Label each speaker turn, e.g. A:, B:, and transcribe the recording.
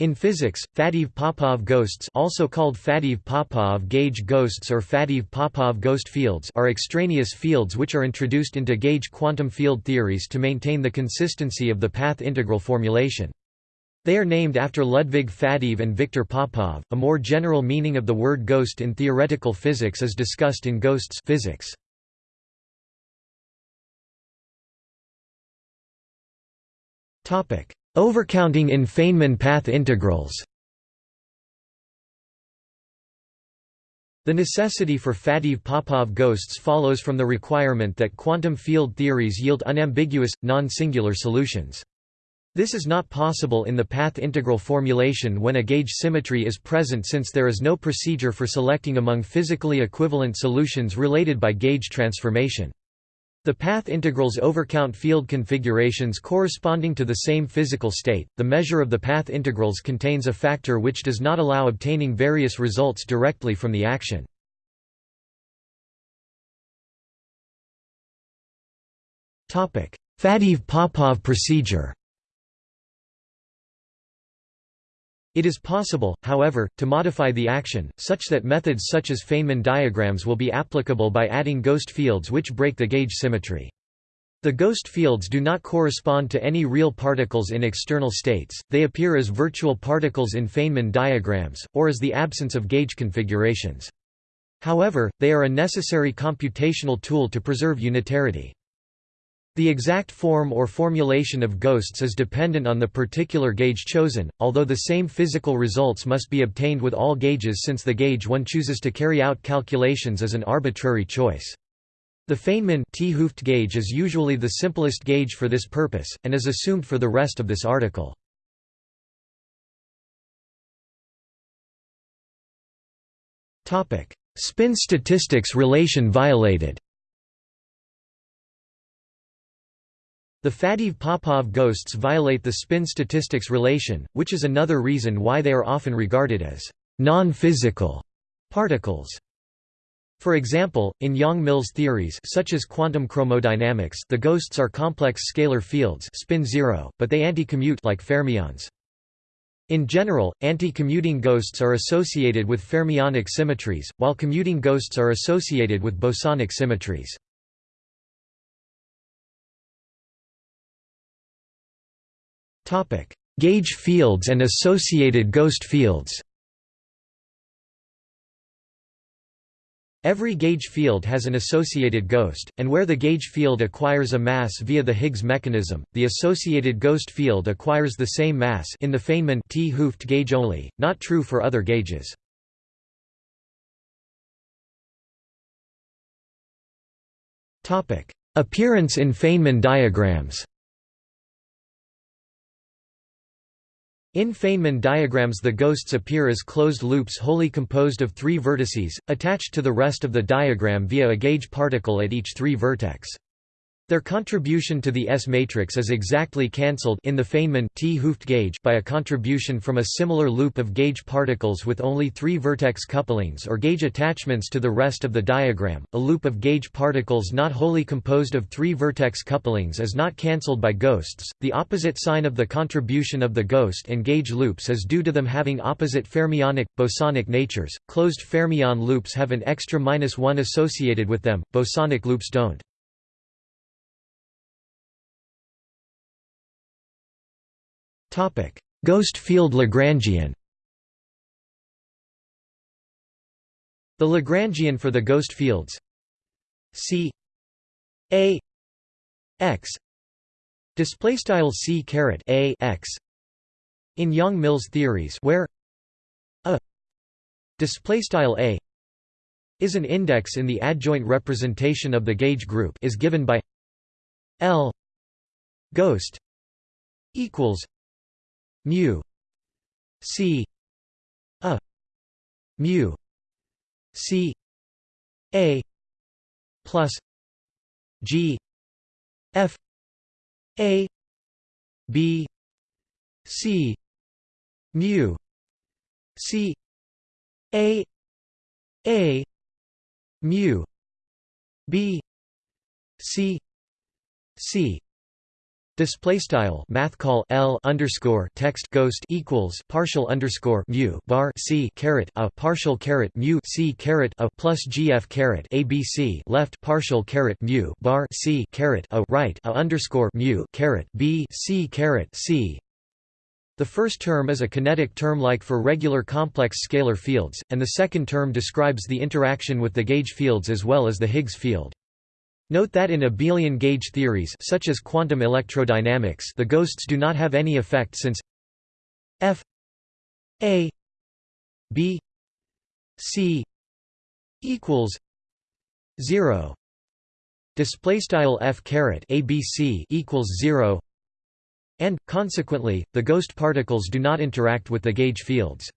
A: In physics, Faddeev-Popov ghosts also called Faddeev-Popov gauge ghosts or Faddeev-Popov ghost fields are extraneous fields which are introduced into gauge quantum field theories to maintain the consistency of the path integral formulation. They are named after Ludwig Faddeev and Victor Popov. A more general meaning of the word ghost in theoretical physics is discussed in Ghosts physics. Topic: Overcounting in Feynman path integrals The necessity for Faddeev-Popov ghosts follows from the requirement that quantum field theories yield unambiguous, non-singular solutions. This is not possible in the path integral formulation when a gauge symmetry is present since there is no procedure for selecting among physically equivalent solutions related by gauge transformation. The path integrals overcount field configurations corresponding to the same physical state. The measure of the path integrals contains a factor which does not allow obtaining various results directly from the action. Topic: Faddeev-Popov procedure. It is possible, however, to modify the action, such that methods such as Feynman diagrams will be applicable by adding ghost fields which break the gauge symmetry. The ghost fields do not correspond to any real particles in external states, they appear as virtual particles in Feynman diagrams, or as the absence of gauge configurations. However, they are a necessary computational tool to preserve unitarity. The exact form or formulation of ghosts is dependent on the particular gauge chosen, although the same physical results must be obtained with all gauges since the gauge one chooses to carry out calculations is an arbitrary choice. The Feynman t Hooft gauge is usually the simplest gauge for this purpose, and is assumed for the rest of this article. Spin statistics relation violated The Faddeev-Popov ghosts violate the spin statistics relation, which is another reason why they are often regarded as non-physical particles. For example, in Yang-Mills theories such as quantum chromodynamics the ghosts are complex scalar fields spin zero, but they anti-commute like fermions. In general, anti-commuting ghosts are associated with fermionic symmetries, while commuting ghosts are associated with bosonic symmetries. Gauge fields and associated ghost fields. Every gauge field has an associated ghost, and where the gauge field acquires a mass via the Higgs mechanism, the associated ghost field acquires the same mass in the Feynman t Hooft gauge only, not true for other gauges. Appearance in Feynman diagrams In Feynman diagrams the ghosts appear as closed loops wholly composed of three vertices, attached to the rest of the diagram via a gauge particle at each three vertex. Their contribution to the S-matrix is exactly cancelled in the Feynman t Hooft gauge by a contribution from a similar loop of gauge particles with only three vertex couplings or gauge attachments to the rest of the diagram. A loop of gauge particles not wholly composed of three vertex couplings is not cancelled by ghosts. The opposite sign of the contribution of the ghost and gauge loops is due to them having opposite fermionic bosonic natures. Closed fermion loops have an extra minus 1 associated with them. Bosonic loops don't. Ghost field Lagrangian The Lagrangian for the ghost fields C A X display style C caret A X in Yang-Mills theories where a display style A is an index in the adjoint representation of the gauge group is given by L ghost equals mu c a mu c a plus g f a b c mu c a a mu b c c Display style math call L underscore text ghost equals partial underscore mu bar C caret a partial caret mu C caret a plus GF caret ABC left partial caret mu bar C caret a right a underscore mu caret B C caret C the first term is a kinetic term like for regular complex scalar fields, and the second term describes the interaction with the gauge fields as well as the Higgs field. Note that in abelian gauge theories such as quantum electrodynamics the ghosts do not have any effect since f a b c equals 0 display style f caret abc equals 0 and consequently the ghost particles do not interact with the gauge fields